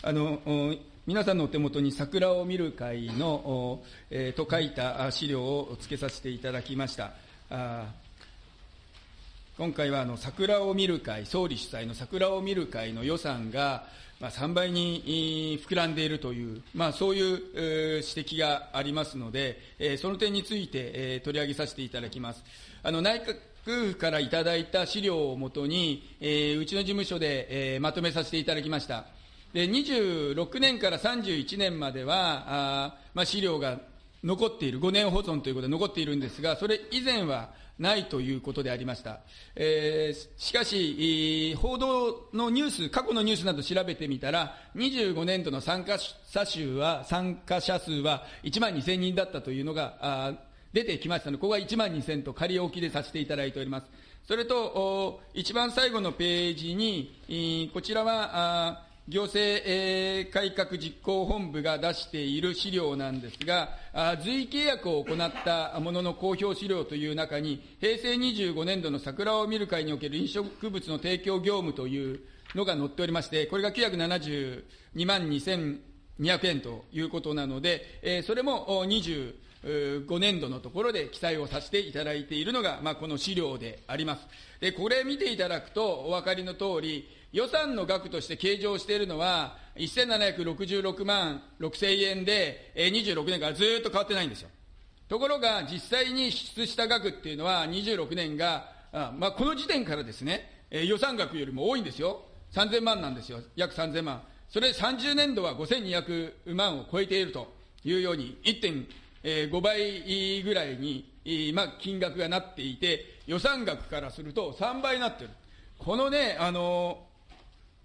あの皆さんのお手元に桜を見る会の、えー、と書いた資料をつけさせていただきました。あ今回はあの桜を見る会、総理主催の桜を見る会の予算が、まあ、3倍に膨らんでいるという、まあ、そういう、指摘がありますので、え、その点について、え、取り上げさせていただきます。あの内閣府からいただいた資料をもとに、え、うちの事務所で、え、まとめさせていただきました。で26年から31年までは、あまあ、資料が残っている、5年保存ということで残っているんですが、それ以前はないということでありました。えー、しかし、報道のニュース、過去のニュースなど調べてみたら、25年度の参加者数は、参加者数は1万2000人だったというのが、出てきましたので、ここは1万2000と仮置きでさせていただいております。それと、一番最後のページに、こちらは、行政改革実行本部が出している資料なんですが、随意契約を行ったものの公表資料という中に、平成25年度の桜を見る会における飲食物の提供業務というのが載っておりまして、これが972万2200円ということなので、それも25年度のところで記載をさせていただいているのが、まあ、この資料であります。で、これ見ていただくとお分かりの通り、予算の額として計上しているのは、1766万6000円で、26年からずっと変わってないんですよ。ところが、実際に支出した額っていうのは、26年が、あまあ、この時点からですね、予算額よりも多いんですよ。3000万なんですよ。約3000万。それ30年度は5200万を超えているというように、1.5倍ぐらいに、まあ、金額がなっていて、予算額からすると3倍になっている。このね、あの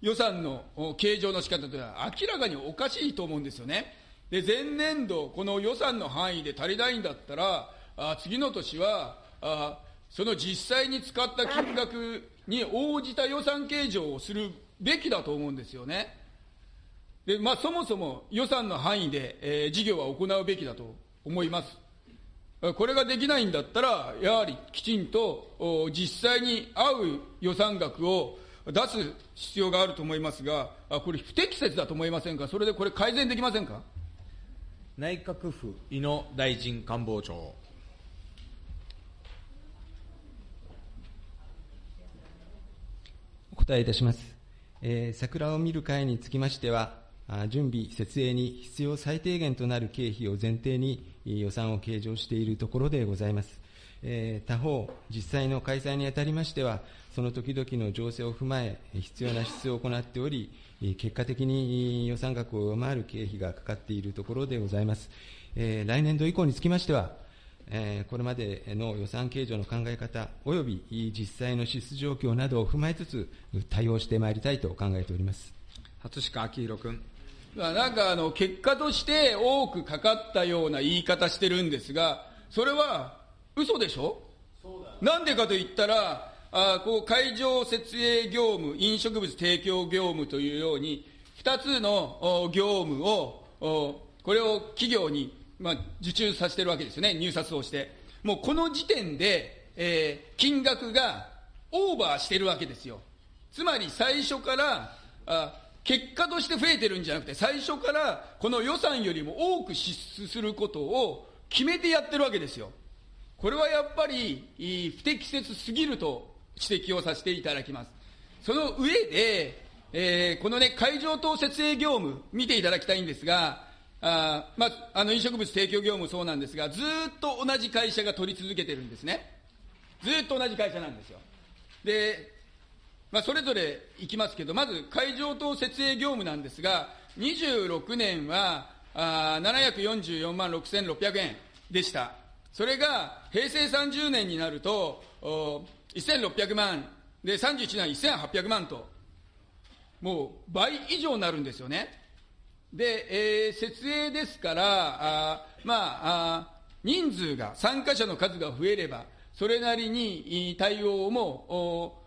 予算の計上の仕方というのは明らかにおかしいと思うんですよね。で、前年度、この予算の範囲で足りないんだったら、あ次の年はあ、その実際に使った金額に応じた予算計上をするべきだと思うんですよね。で、まあ、そもそも予算の範囲で、えー、事業は行うべきだと思います。これができないんだったら、やはりきちんと実際に合う予算額を出す必要があると思いますが、これ、不適切だと思いませんか、それでこれ、改善できませんか？内閣府井野大臣官房長。お答えいたします。えー、桜を見る会につきましては、準備、設営に必要最低限となる経費を前提に予算を計上しているところでございます。えー、他方、実際の開催にあたりましては、その時々の情勢を踏まえ、必要な支出を行っており、結果的に予算額を上回る経費がかかっているところでございます。えー、来年度以降につきましては、えー、これまでの予算計上の考え方、および実際の支出状況などを踏まえつつ、対応してまいりたいと考えております初鹿昭弘君。なんかあの結果として多くかかったような言い方してるんですが、それは嘘でしょ？なんでかと言ったら、あこう会場設営業務、飲食物提供業務というように、2つの業務を、これを企業に、まあ、受注させてるわけですよね、入札をして。もうこの時点で、えー、金額がオーバーしてるわけですよ。つまり最初からあ、結果として増えてるんじゃなくて、最初からこの予算よりも多く支出することを決めてやってるわけですよ。これはやっぱり不適切すぎると指摘をさせていただきます。その上で、えー、このね、会場等設営業務、見ていただきたいんですが、あまあ、あの飲食物提供業務そうなんですが、ずっと同じ会社が取り続けてるんですね。ずっと同じ会社なんですよ。で、まあ、それぞれいきますけど、まず会場等設営業務なんですが、26年はあ744万6600円でした。それが平成30年になると、1600万、で、31年は1800万と、もう倍以上になるんですよね。で、えー、設営ですから、あまああ、人数が、参加者の数が増えれば、それなりに対応も、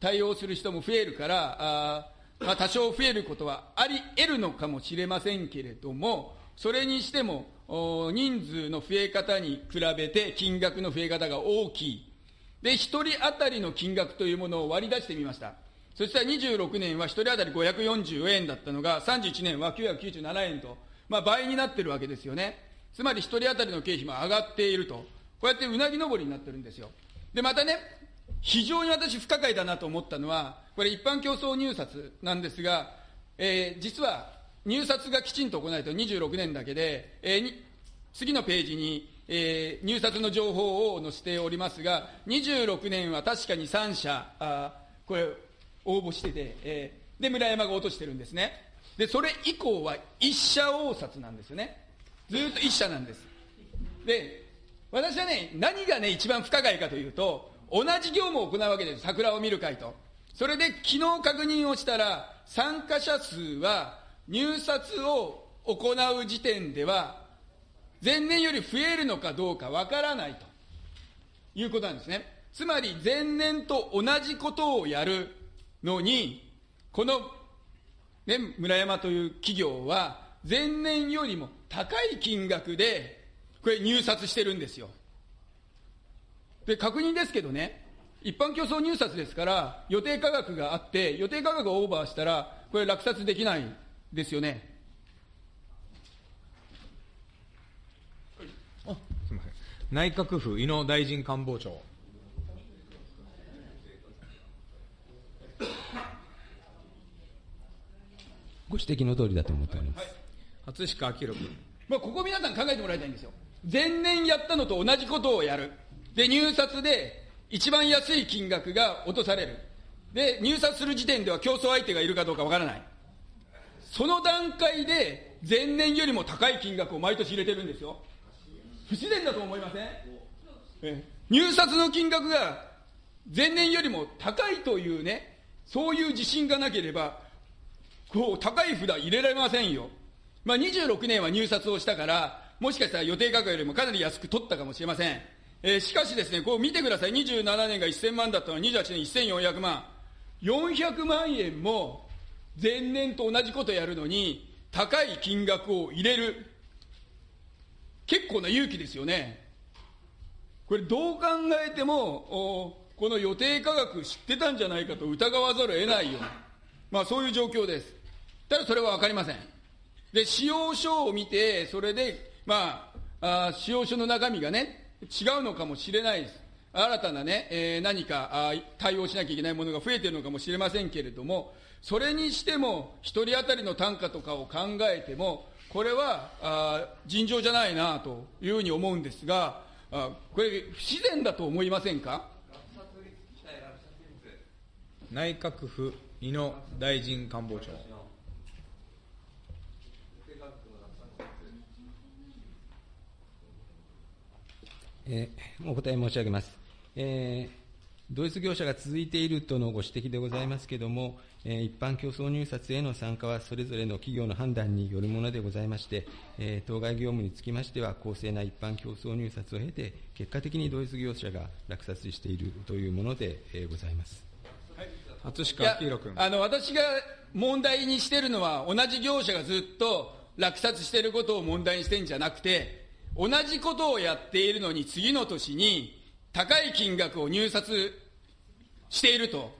対応する人も増えるから、あまあ、多少増えることはあり得るのかもしれませんけれども、それにしても、人数の増え方に比べて金額の増え方が大きい。で、1人当たりの金額というものを割り出してみました。そしたら26年は1人当たり540円だったのが、31年は997円と、まあ、倍になってるわけですよね。つまり1人当たりの経費も上がっていると。こうやってうなぎ登りになってるんですよ。で、またね、非常に私不可解だなと思ったのは、これ一般競争入札なんですが、えー、実は入札がきちんと行われた26年だけで、えー、次のページに、えー、入札の情報を載せておりますが、26年は確かに3社、あこれ、応募してて、えー、で、村山が落としてるんですね。で、それ以降は1社応札なんですよね。ずっと1社なんです。で、私はね、何がね、一番不可解かというと、同じ業務を行うわけです。桜を見る会と。それで昨日確認をしたら、参加者数は入札を行う時点では、前年より増えるのかどうかわからないということなんですね。つまり前年と同じことをやるのに、この、ね、村山という企業は、前年よりも高い金額で、これ入札してるんですよ。で、確認ですけどね、一般競争入札ですから、予定価格があって、予定価格をオーバーしたら、これ落札できないですよね。あすみません。内閣府井野大臣官房長。ご指摘の通りだと思っております。初鹿明君。まあ、ここ皆さん考えてもらいたいんですよ。前年やったのと同じことをやる。で、入札で一番安い金額が落とされる。で、入札する時点では競争相手がいるかどうかわからない。その段階で前年よりも高い金額を毎年入れてるんですよ。不自然だと思いません？え入札の金額が前年よりも高いというね、そういう自信がなければ、こう、高い札入れられませんよ。まあ、26年は入札をしたから、もしかしたら予定価格よりもかなり安く取ったかもしれません。えー、しかしですね、こう見てください。27年が1000万だったのは28年1400万。400万円も前年と同じことやるのに、高い金額を入れる。結構な勇気ですよね。これどう考えても、この予定価格知ってたんじゃないかと疑わざるを得ないような、まあそういう状況です。ただそれは分かりません。で、使用書を見て、それで、まあ、あ使用書の中身がね、違うのかもしれないです。新たなね、えー、何かあ対応しなきゃいけないものが増えているのかもしれませんけれども、それにしても、1人当たりの単価とかを考えても、これはあ尋常じゃないなというふうに思うんですが、あこれ、不自然だと思いませんか？内閣府井野大臣官房長。えー、お答え申し上げます。えー同一業者が続いているとのご指摘でございますけれども、えー、一般競争入札への参加はそれぞれの企業の判断によるものでございまして、えー、当該業務につきましては、公正な一般競争入札を経て、結果的に同一業者が落札しているというもので、えー、ございます。初鹿明君あの私が問題にしているのは、同じ業者がずっと落札していることを問題にしてるんじゃなくて、同じことをやっているのに、次の年に高い金額を入札していると。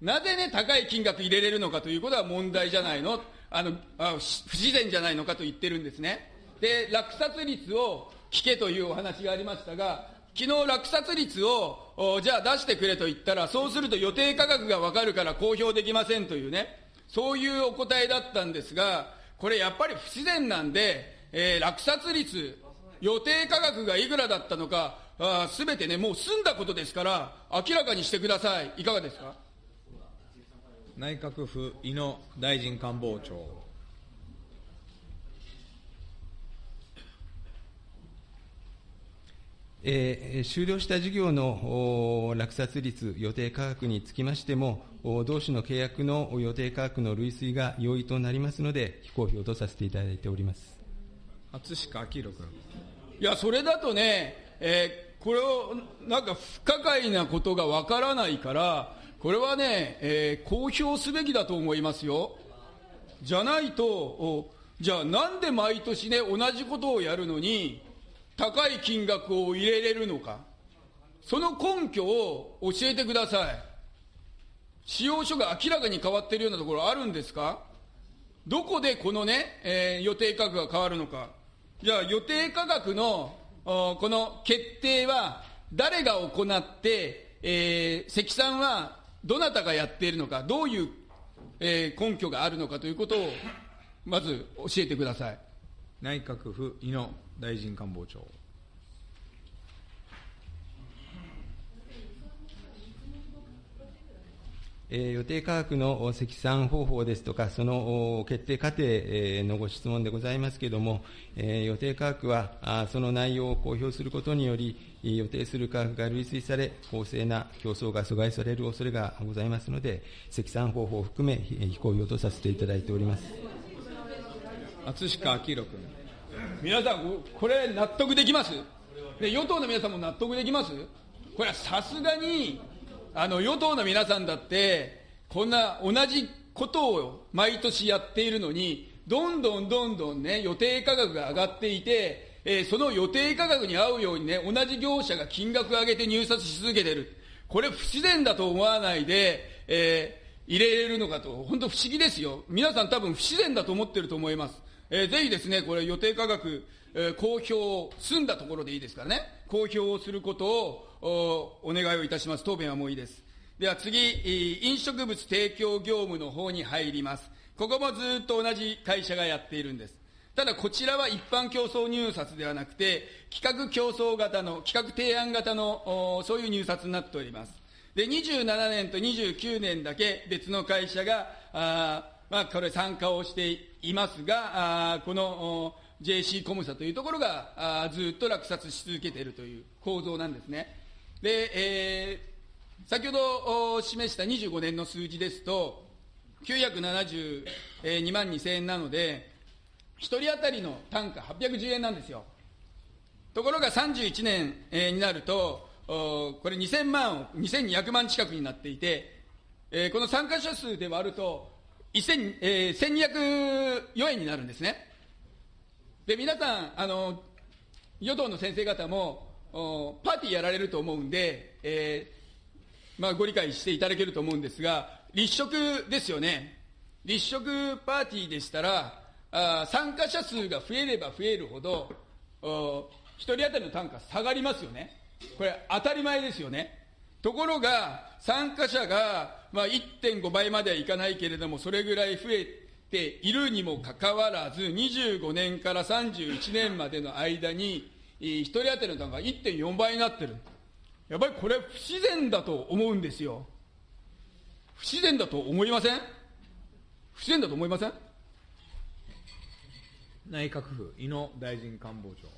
なぜね、高い金額入れれるのかということは問題じゃないの？あのあ不自然じゃないのかと言ってるんですね。で、落札率を聞けというお話がありましたが、昨日落札率をじゃあ出してくれと言ったら、そうすると予定価格が分かるから公表できませんというね、そういうお答えだったんですが、これやっぱり不自然なんで、えー、落札率、予定価格がいくらだったのか、すべてね、もう済んだことですから、明らかにしてください。いかがですか？内閣府井野大臣官房長。えー、終了した事業の落札率、予定価格につきましても、同種の契約の予定価格の類推が容易となりますので、非公表とさせていただいております初鹿明君。いや、それだとね、えー、これをなんか不可解なことがわからないから、これはね、えー、公表すべきだと思いますよ。じゃないと、じゃあなんで毎年ね、同じことをやるのに、高い金額を入れれるのか。その根拠を教えてください。使用書が明らかに変わっているようなところあるんですか？どこでこのね、えー、予定価格が変わるのか。じゃあ予定価格のこの決定は誰が行って、えー、積算はどなたがやっているのか、どういう、えー、根拠があるのかということを、まず教えてください。内閣府井野大臣官房長。え予定価格の積算方法ですとか、その決定過程のご質問でございますけれども、え予定価格は、その内容を公表することにより、予定する価格が類推され、公正な競争が阻害される恐れがございますので、積算方法を含め、非公表とさせていただいております。厚鹿明君。皆さん、これ、納得できます？で与党の皆さんも納得できます？これはさすがにあの与党の皆さんだって、こんな同じことを毎年やっているのに、どんどんどんどんね、予定価格が上がっていて、えー、その予定価格に合うようにね、同じ業者が金額を上げて入札し続けてる。これ不自然だと思わないで、えー、入れれるのかと、本当不思議ですよ。皆さん多分不自然だと思ってると思います。えー、ぜひですね、これ予定価格、えー、公表を、済んだところでいいですからね、公表をすることをおお願いをいたします。答弁はもういいです。では次、飲食物提供業務の方に入ります。ここもずっと同じ会社がやっているんです。ただこちらは一般競争入札ではなくて、企画競争型の、企画提案型の、そういう入札になっております。で、27年と29年だけ別の会社が、あまあ、これ参加をしていますが、あこの JC コムサというところがあずっと落札し続けているという構造なんですね。で、えー、先ほど示した25年の数字ですと、972万2000円なので、1人当たりの単価810円なんですよ。ところが31年、えー、になると、これ2000万、2200万近くになっていて、えー、この参加者数で割ると、1000えー、1204円になるんですね。で、皆さん、あの、与党の先生方も、パーティーやられると思うんで、えー、まあ、ご理解していただけると思うんですが、立食ですよね。立食パーティーでしたら、あ参加者数が増えれば増えるほど、1人当たりの単価下がりますよね。これ当たり前ですよね。ところが、参加者が、まあ、1.5倍まではいかないけれども、それぐらい増えているにもかかわらず、25年から31年までの間に、1人当たりの単価が1.4倍になってる。やっぱりこれ不自然だと思うんですよ。不自然だと思いません？不自然だと思いません？内閣府井野大臣官房長。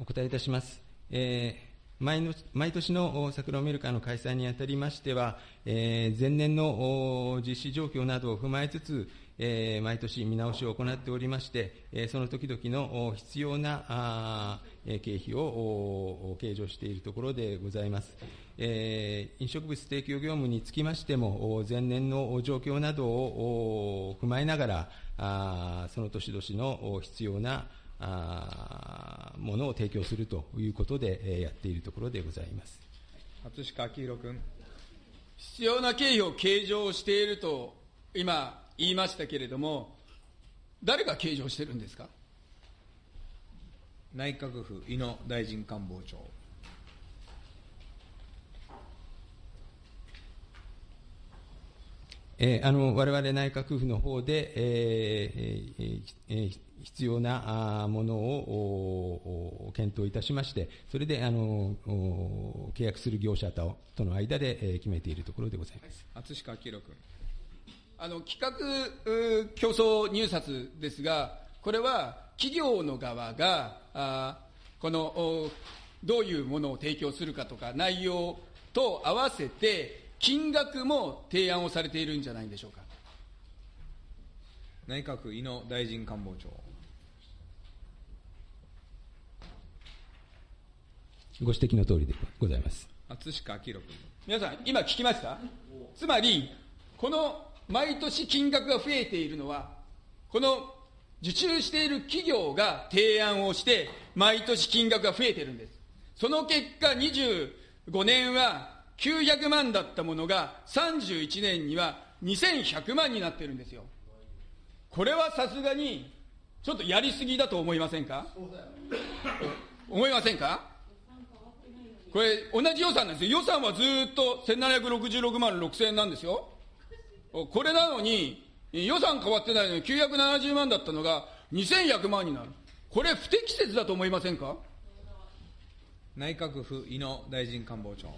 お答えいたします。えー毎の毎年の桜を見る会の開催にあたりましては、えー、前年の実施状況などを踏まえつつ、えー、毎年見直しを行っておりまして、えー、その時々の必要なあ経費を計上しているところでございます。えー、飲食物提供業務につきましても、前年の状況などを踏まえながら、あその年々の必要なあものを提供するということで、えー、やっているところでございます。初鹿明宏君。必要な経費を計上していると今言いましたけれども、誰が計上してるんですか？内閣府井野大臣官房長。えー、あの我々内閣府の方で、えーえー、必要なものを検討いたしまして、それであの契約する業者ととの間で決めているところでございます。厚鹿明君。あの企画競争入札ですが、これは企業の側が、あこのどういうものを提供するかとか、内容と合わせて、金額も提案をされているんじゃないでしょうか。内閣井野大臣官房長。ご指摘の通りでございます。厚鹿明君。皆さん、今聞きましたつまり、この毎年金額が増えているのは、この受注している企業が提案をして、毎年金額が増えているんです。その結果、25年は900万だったものが、31年には2100万になってるんですよ。これはさすがに、ちょっとやりすぎだと思いませんか？思いませんか？これ、同じ予算なんですよ。予算はずっと1766万6000円なんですよ。これなのに、予算変わってないのに970万だったのが2100万になる。これ不適切だと思いませんか？内閣府井野大臣官房長。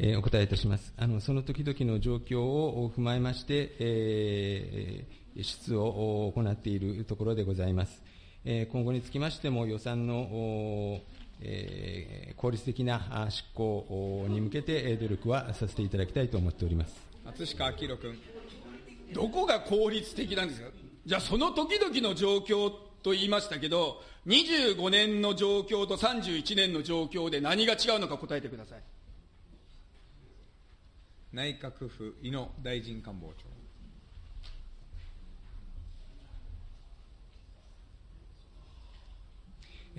えーお答えいたします。あの、その時々の状況を踏まえまして、えー出を行っているところでございます。えー今後につきましても予算の、おえー効率的なあ執行に向けてえー努力はさせていただきたいと思っております。松下明宏君。どこが効率的なんですか？じゃあその時々の状況と言いましたけど、25年の状況と31年の状況で何が違うのか答えてください。内閣府井野大臣官房長。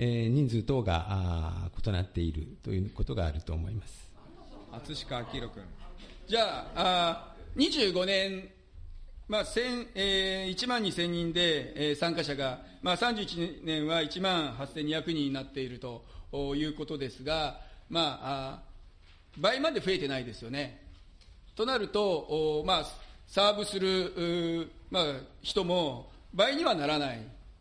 えー人数等があ異なっているということがあると思います。松下明君。じゃあ、あ25年、まあ1000えー1万2000人で、えー参加者が、まあ、31年は1万8200人になっているということですが、まあ、あ倍まで増えてないですよね。となると、おまあ、サーブする、うまあ、人も倍にはならない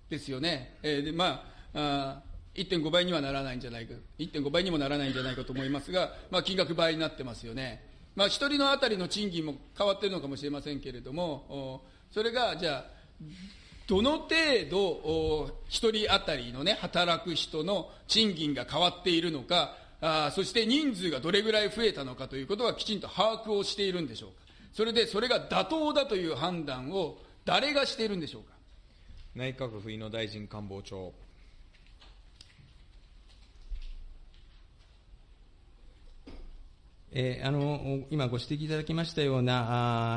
ですよね。えーでまああ1.5倍にはならないんじゃないか、1.5倍にもならないんじゃないかと思いますが、まあ、金額倍になってますよね。まあ、1人のあたりの賃金も変わっているのかもしれませんけれども、それが、じゃあ、どの程度、1人あたりのね、働く人の賃金が変わっているのか、あそして人数がどれぐらい増えたのかということはきちんと把握をしているんでしょうか。それで、それが妥当だという判断を誰がしているんでしょうか。内閣府井野大臣官房長。えーあの今ご指摘いただきましたような、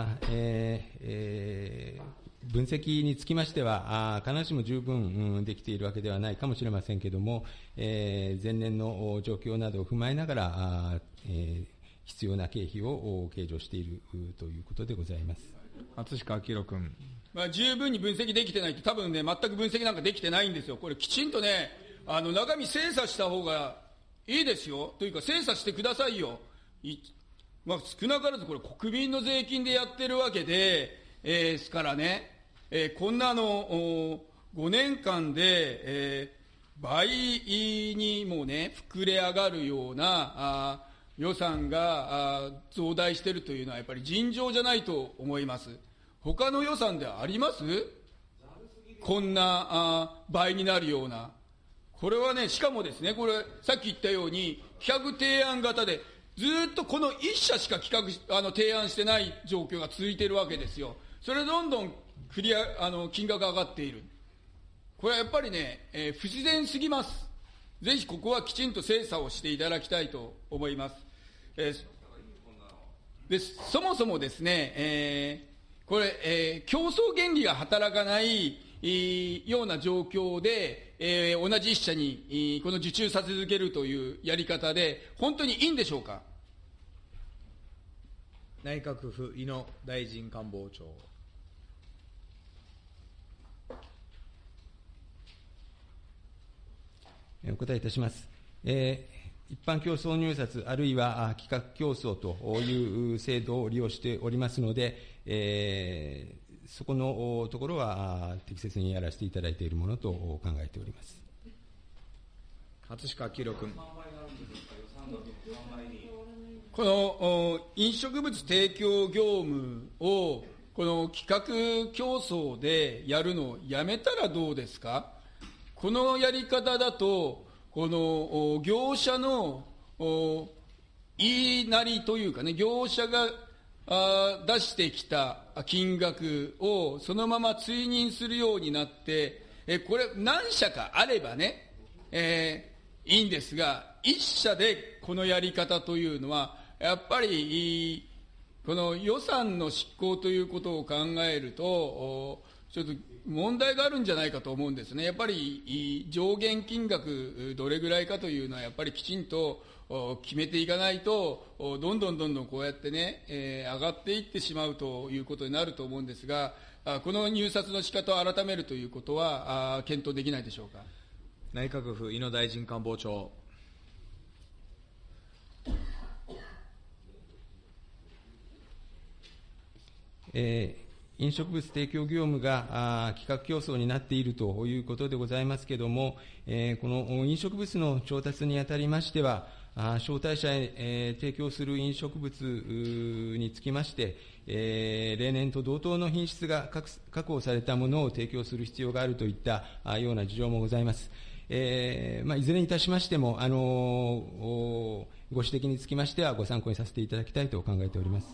あーえーえー分析につきましては、あー必ずしも十分、うんできているわけではないかもしれませんけれども、えー前年のお状況などを踏まえながら、あーえー必要な経費をお計上しているうということでございます。松下明宏君。まあ、十分に分析できてないと、多分ね、全く分析なんかできてないんですよ。これきちんとね、あの、中身精査した方がいいですよ。というか、精査してくださいよ。まあ、少なからずこれ国民の税金でやってるわけで、えーすからね、えーこんなの、5年間で、えー倍にもね、膨れ上がるような、あ予算があ増大しているというのはやっぱり尋常じゃないと思います。他の予算であります？こんなあ倍になるような。これはね、しかもですね、これ、さっき言ったように、企画提案型で、ずっとこの一社しか企画あの提案してない状況が続いているわけですよ。それどんどんクリア、あの、金額が上がっている。これはやっぱりね、えー不自然すぎます。ぜひここはきちんと精査をしていただきたいと思います。えーでそもそもですね、えーこれ、えー競争原理が働かないえーような状況で、えー同じ一社に、えーこの受注させ続けるというやり方で、本当にいいんでしょうか？内閣府井野大臣官房長。えーお答えいたします。えー一般競争入札、あるいはあ企画競争という制度を利用しておりますので、えーそこのところは適切にやらせていただいているものと考えております。松下明君。この飲食物提供業務をこの企画競争でやるのをやめたらどうですか？このやり方だと、この業者の言いなりというかね、業者があ出してきた金額をそのまま追認するようになって、えこれ何社かあればね、えーいいんですが、一社でこのやり方というのは、やっぱり、この予算の執行ということを考えると、ちょっと問題があるんじゃないかと思うんですね。やっぱり上限金額どれぐらいかというのはやっぱりきちんと決めていかないと、どんどんどんどんこうやってね、えー、上がっていってしまうということになると思うんですが、この入札の仕方を改めるということは、検討できないでしょうか？内閣府井野大臣官房長。えー、飲食物提供業務が企画競争になっているということでございますけれども、えー、この飲食物の調達にあたりましては、招待者へ、提供する飲食物につきまして、例年と同等の品質が確保されたものを提供する必要があるといったような事情もございます。えーまあ、いずれにいたしましても、あのご指摘につきましてはご参考にさせていただきたいと考えております。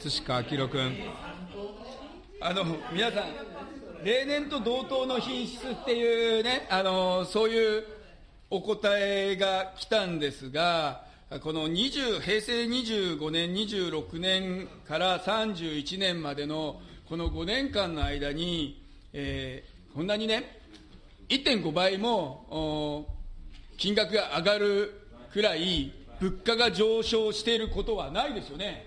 葛飾明君。あの、皆さん、例年と同等の品質っていうね、あの、そういうお答えが来たんですが、この20平成25年、26年から31年までのこの5年間の間に、えー、こんなにね、1.5倍も金額が上がるくらい物価が上昇していることはないですよね。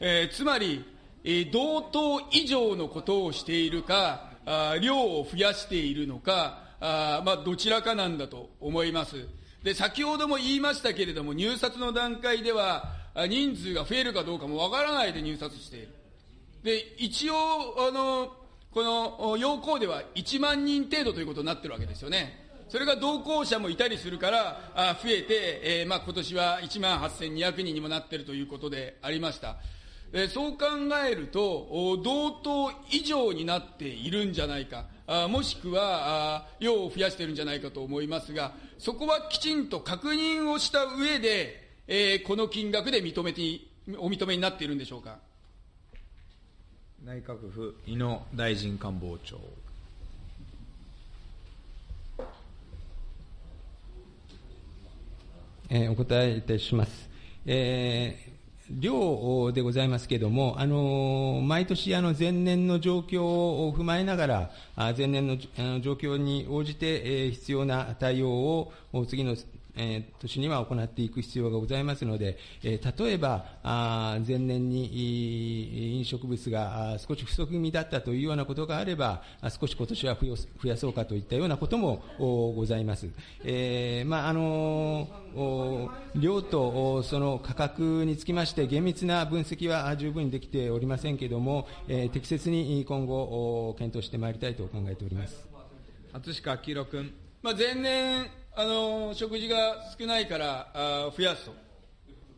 えー、つまり、えー、同等以上のことをしているか、あ量を増やしているのか、あまあ、どちらかなんだと思います。で、先ほども言いましたけれども、入札の段階では、人数が増えるかどうかもわからないで入札している。で、一応、あの、この要項では1万人程度ということになってるわけですよね。それが同行者もいたりするから、あ増えて、えー、まあ、今年は1万8200人にもなってるということでありました。えー、そう考えると、同等以上になっているんじゃないか。あもしくはあ量を増やしているんじゃないかと思いますが、そこはきちんと確認をした上で、えー、この金額で認めて、お認めになっているんでしょうか？内閣府井野大臣官房長。えー、お答えいたします。えー量でございますけれども、あの毎年あの前年の状況を踏まえながら、前年の状況に応じて必要な対応を次のえー、年には行っていく必要がございますので、え、例えば、あ前年に飲食物が少し不足気味だったというようなことがあれば、少し今年は増やそうかといったようなこともございます。えー、まあ、あの量とその価格につきまして厳密な分析は十分にできておりませんけれども、え、適切に今後検討してまいりたいと考えております。葛飾明君。まあ、前年あの食事が少ないからあ増やすと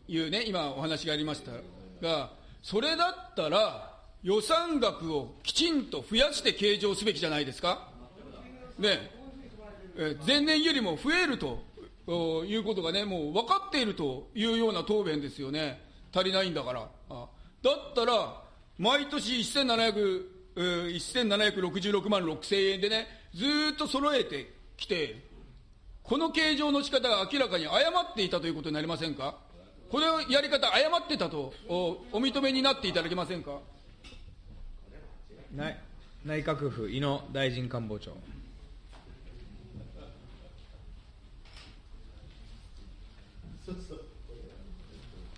いうね、今お話がありましたが、それだったら予算額をきちんと増やして計上すべきじゃないですか。ね、え前年よりも増えるということがね、もう分かっているというような答弁ですよね。足りないんだから。あだったら、毎年1700、1766万6千円でね、ずっと揃えてきて、この計上の仕方が明らかに誤っていたということになりませんか？このやり方、誤ってたとおお認めになっていただけませんか？内内閣府井野大臣官房長。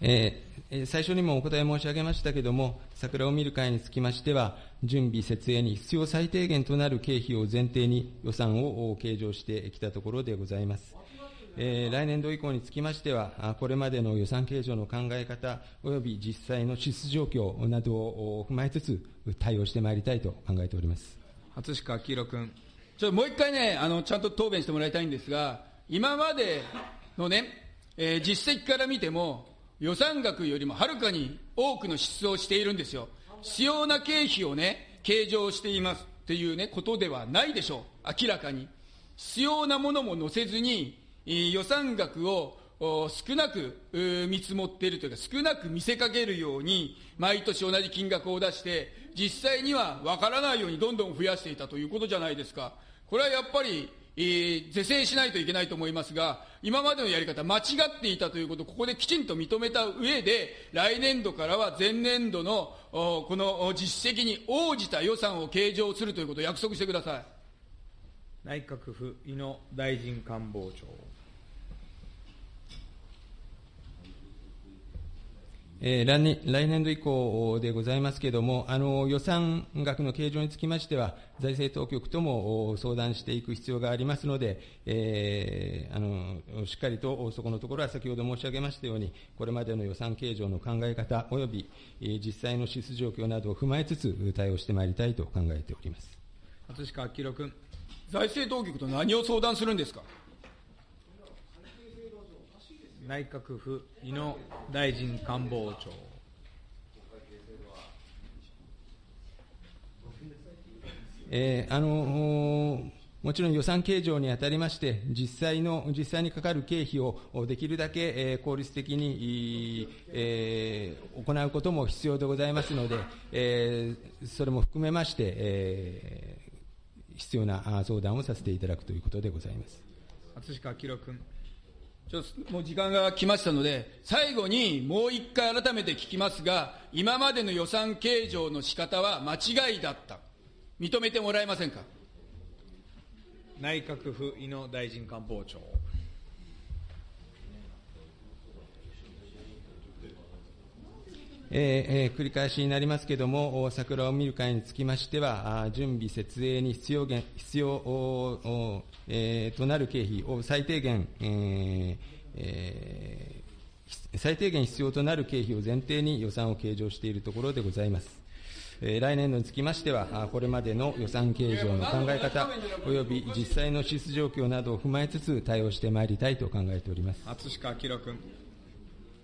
えー、最初にもお答え申し上げましたけれども、桜を見る会につきましては、準備、設営に必要最低限となる経費を前提に予算を計上してきたところでございます。えー、来年度以降につきましては、これまでの予算計上の考え方及び実際の支出状況などを踏まえつつ、対応してまいりたいと考えております。初鹿明宏君。ちょもう一回ね、あの、ちゃんと答弁してもらいたいんですが、今までのね、えー、実績から見ても、予算額よりもはるかに多くの支出をしているんですよ。必要な経費をね、計上していますっていうね、ことではないでしょう。明らかに。必要なものも載せずに、予算額を少なく見積もっているというか、少なく見せかけるように、毎年同じ金額を出して、実際には分からないようにどんどん増やしていたということじゃないですか。これはやっぱり、えー、是正しないといけないと思いますが、今までのやり方、間違っていたということをここできちんと認めた上で、来年度からは前年度のこの実績に応じた予算を計上するということを約束してください。内閣府井野大臣官房長。え、来年度以降でございますけれども、あの予算額の計上につきましては、財政当局とも相談していく必要がありますので、えー、あのしっかりとそこのところは先ほど申し上げましたように、これまでの予算計上の考え方および、え、実際の支出状況などを踏まえつつ、対応してまいりたいと考えております葛飾明君。財政当局と何を相談するんですか？内閣府井野大臣官房長。えー、あのもちろん予算計上にあたりまして、実際の、実際にかかる経費をできるだけ、えー、効率的に、えー、行うことも必要でございますので、えー、それも含めまして、えー、必要な相談をさせていただくということでございます。葛飾明君。ちょっともう時間が来ましたので、最後にもう一回改めて聞きますが、今までの予算計上の仕方は間違いだった。認めてもらえませんか？内閣府井野大臣官房長。えー、繰り返しになりますけれども、桜を見る会につきましては、準備、設営に必要必要えー、となる経費を最低限、ええー、最低限必要となる経費を前提に予算を計上しているところでございます。来年度につきましては、これまでの予算計上の考え方、および実際の支出状況などを踏まえつつ、対応してまいりたいと考えております葛飾明君。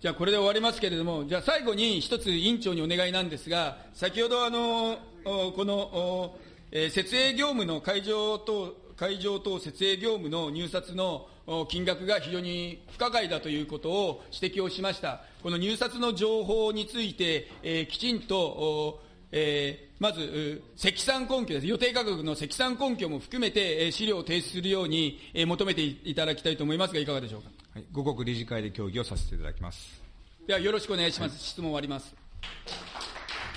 じゃあ、これで終わりますけれども、じゃあ、最後に一つ委員長にお願いなんですが、先ほど、あのこの、えー、設営業務の会場等会場等設営業務の入札の金額が非常に不可解だということを指摘をしました。この入札の情報について、えー、きちんと、えー、まず、積算根拠です。予定価格の積算根拠も含めて、資料を提出するように、えー、求めていただきたいと思いますが、いかがでしょうか？はい、五国理事会で協議をさせていただきます。では、よろしくお願いします。はい、質問終わります。